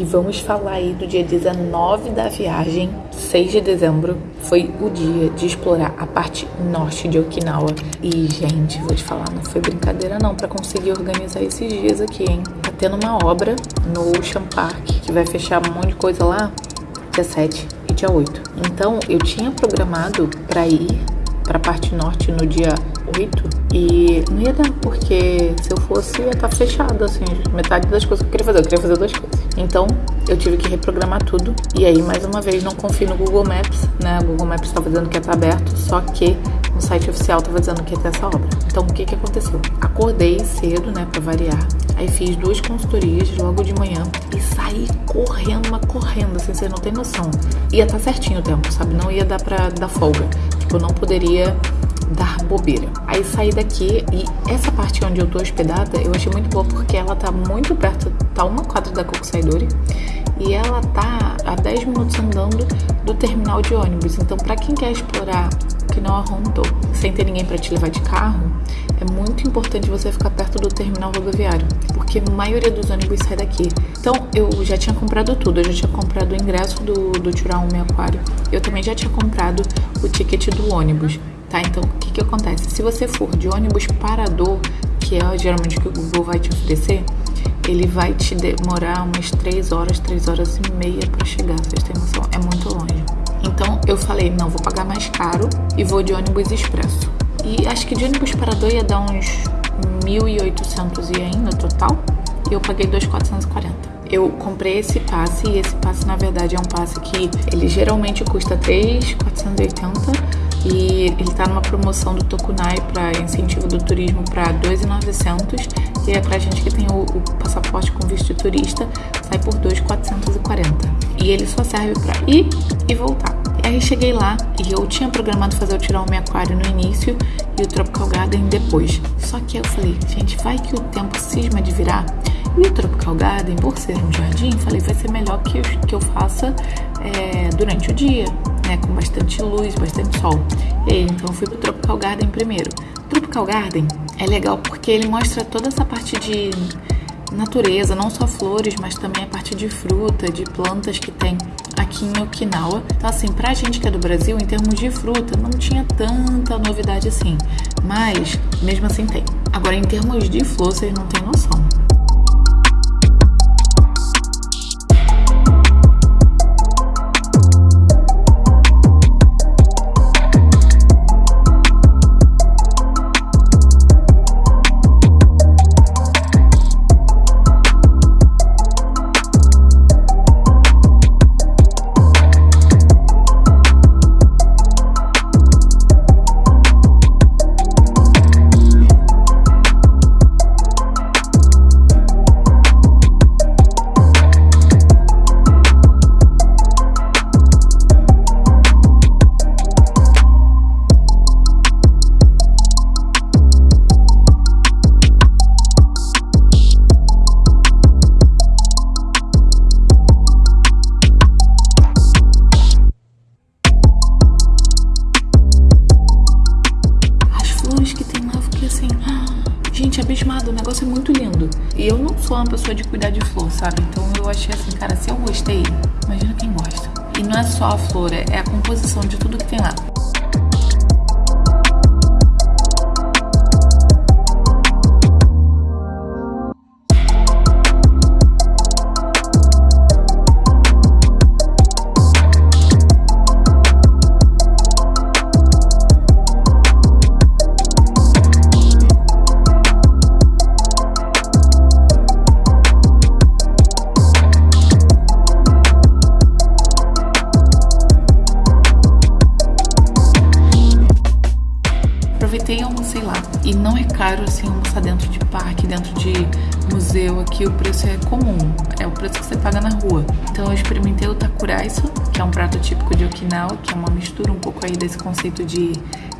E vamos falar aí do dia 19 da viagem, 6 de dezembro. Foi o dia de explorar a parte norte de Okinawa. E, gente, vou te falar, não foi brincadeira não para conseguir organizar esses dias aqui, hein? Tá tendo uma obra no Ocean Park que vai fechar um monte de coisa lá dia 7 e dia 8. Então, eu tinha programado para ir para a parte norte no dia 8 e não ia dar, porque se eu fosse ia estar tá fechado, assim, metade das coisas que eu queria fazer, eu queria fazer duas coisas. Então eu tive que reprogramar tudo e aí mais uma vez não confio no Google Maps, né? O Google Maps estava dizendo que ia estar tá aberto, só que no site oficial estava dizendo que ia ter essa obra. Então o que que aconteceu? Acordei cedo, né, para variar. Aí fiz duas consultorias logo de manhã e saí correndo, mas correndo, assim, você não tem noção. Ia estar tá certinho o tempo, sabe? Não ia dar para dar folga. Tipo, eu não poderia dar bobeira. Aí saí daqui e essa parte onde eu tô hospedada eu achei muito boa porque ela tá muito perto, tá uma quadra da Kokusaidori e ela tá a 10 minutos andando do terminal de ônibus. Então, para quem quer explorar Okinawa Honto sem ter ninguém para te levar de carro, é muito importante você ficar perto do terminal rodoviário, porque a maioria dos ônibus sai daqui. Então, eu já tinha comprado tudo, eu já tinha comprado o ingresso do, do Churaume Aquário, eu também já tinha comprado o ticket do ônibus tá? Então, o que que acontece? Se você for de ônibus parador, que é geralmente o que o Google vai te oferecer, ele vai te demorar umas 3 horas, 3 horas e meia para chegar, vocês têm noção? É muito longe. Então, eu falei, não, vou pagar mais caro e vou de ônibus expresso. E acho que de ônibus parador ia dar uns 1.800 ien no total, e eu paguei 2.440 eu comprei esse passe e esse passe na verdade é um passe que ele geralmente custa 3,480 e ele tá numa promoção do Tokunai para incentivo do turismo para 2,900 e é pra gente que tem o, o, passaporte com visto de turista, sai por 2,440. E ele só serve para ir e voltar. E aí cheguei lá e eu tinha programado fazer o tirar o meu aquário no início e o Tropical Garden depois. Só que eu falei, gente, vai que o tempo cisma de virar. E o Tropical Garden, por ser um jardim, falei, vai ser melhor que eu, que eu faça é, durante o dia né, com bastante luz, bastante sol. E aí, então eu fui pro Tropical Garden primeiro. Tropical Garden é legal porque ele mostra toda essa parte de natureza, não só flores, mas também a parte de fruta, de plantas que tem aqui em Okinawa. Então, assim, pra gente que é do Brasil, em termos de fruta, não tinha tanta novidade assim. Mas, mesmo assim, tem. Agora, em termos de flor, vocês não têm noção. Não sou uma pessoa de cuidar de flor, sabe? Então eu achei assim, cara, se eu gostei, imagina quem gosta. E não é só a flor, é a composição de tudo que tem lá. Almocei lá. E não é caro assim almoçar dentro de parque, dentro de museu. Aqui o preço é comum, é o preço que você paga na rua. Então eu experimentei o takuraiso, que é um prato típico de Okinawa, que é uma mistura um pouco aí desse conceito de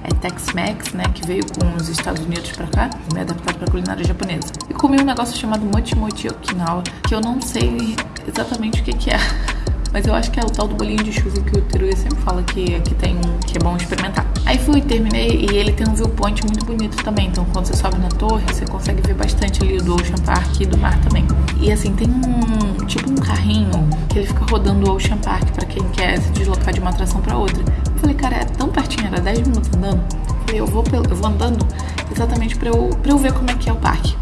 é, Tex-Mex, né, que veio com os Estados Unidos pra cá, me adaptado pra culinária japonesa. E comi um negócio chamado Mochi Mochi Okinawa, que eu não sei exatamente o que que é. Mas eu acho que é o tal do bolinho de chuva que o Teruya sempre fala que aqui tem um que é bom experimentar. Aí fui, terminei e ele tem um viewpoint muito bonito também. Então quando você sobe na torre, você consegue ver bastante ali do Ocean Park e do mar também. E assim, tem um tipo um carrinho que ele fica rodando o Ocean Park para quem quer se deslocar de uma atração para outra. Eu falei, cara, é tão pertinho, era 10 minutos andando. Eu falei, eu vou, eu vou andando exatamente para eu, pra eu ver como é que é o parque.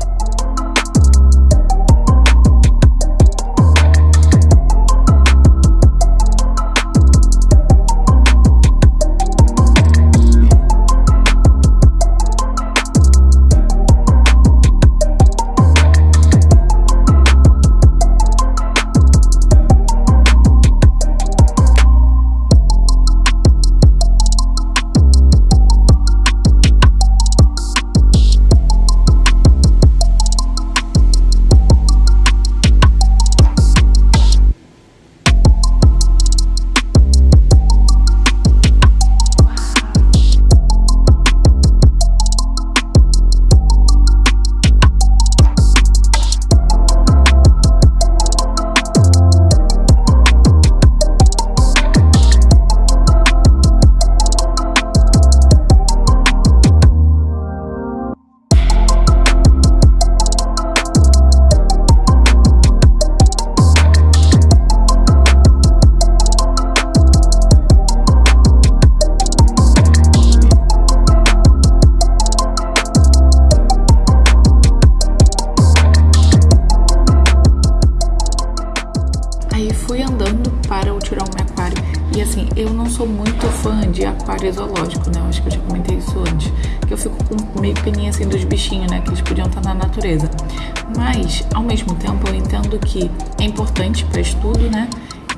Eu não sou muito fã de aquário zoológico, né? Eu acho que eu já comentei isso antes. Que eu fico com meio peninha assim dos bichinhos, né? Que eles podiam estar na natureza. Mas, ao mesmo tempo, eu entendo que é importante para estudo, né?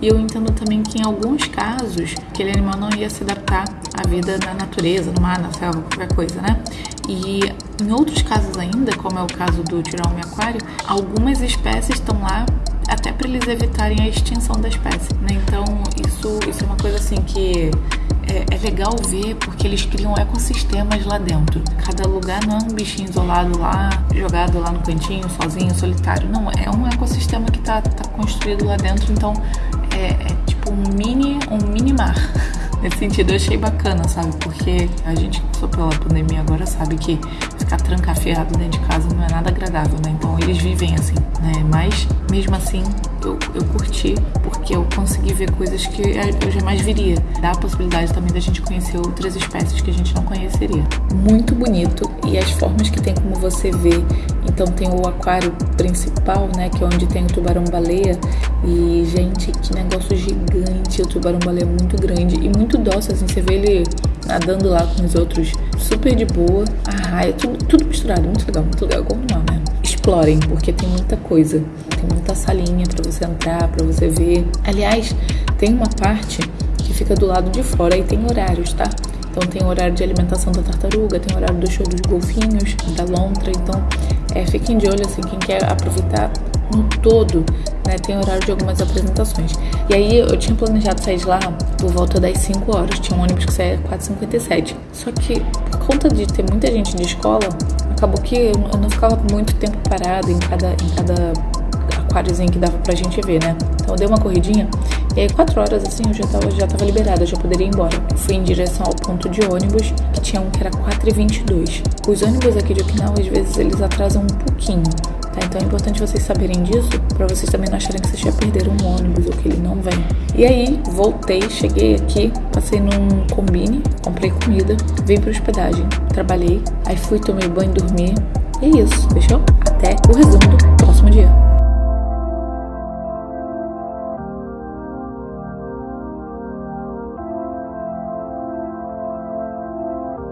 E eu entendo também que em alguns casos, aquele animal não ia se adaptar à vida na natureza, no mar, na selva, qualquer coisa, né? E em outros casos ainda, como é o caso do tiraume aquário, algumas espécies estão lá até para eles evitarem a extinção da espécie, né? Então isso, isso é uma coisa assim que é, é, legal ver porque eles criam ecossistemas lá dentro. Cada lugar não é um bichinho isolado lá, jogado lá no cantinho, sozinho, solitário. Não, é um ecossistema que tá, tá construído lá dentro, então é, é tipo um mini, um mini mar. Nesse sentido, eu achei bacana, sabe? Porque a gente que passou pela pandemia agora sabe que ficar trancafiado dentro de casa não é nada agradável, né? Então eles vivem assim, né? Mas mesmo assim, eu, eu curti porque eu consegui ver coisas que eu jamais viria. Dá a possibilidade também da gente conhecer outras espécies que a gente não conheceria. Muito bonito e as formas que tem como você ver. Então tem o aquário principal, né? Que é onde tem o tubarão-baleia. E, gente, que negócio gigante. O tubarão-baleia é muito grande e muito dócil, assim. Você vê ele nadando lá com os outros super de boa. A raia, tudo, tudo misturado. Muito legal, muito legal. Como não, né? Explorem, porque tem muita coisa. Tem muita salinha para você entrar, para você ver. Aliás, tem uma parte que fica do lado de fora e tem horários, tá? Então tem horário de alimentação da tartaruga, tem horário do show dos golfinhos, da lontra. Então é, fiquem de olho assim, quem quer aproveitar no todo, né? Tem horário de algumas apresentações. E aí eu tinha planejado sair de lá por volta das 5 horas. Tinha um ônibus que saía 4h57. Só que por conta de ter muita gente de escola, acabou que eu não ficava muito tempo parada em cada, em cada aquáriozinho que dava pra gente ver, né? Então eu dei uma corridinha e aí quatro horas assim eu já tava, já tava liberada, já poderia ir embora. Fui em direção ao ponto de ônibus, que tinha um que era 4h22. Os ônibus aqui de Okinawa, às vezes, eles atrasam um pouquinho. Tá? Então é importante vocês saberem disso, para vocês também não acharem que vocês já perderam um ônibus ou que ele não vem. E aí, voltei, cheguei aqui, passei num combine, comprei comida, vim pra hospedagem, trabalhei, aí fui, tomei banho, dormi. E é isso, fechou? Até o resumo do próximo dia.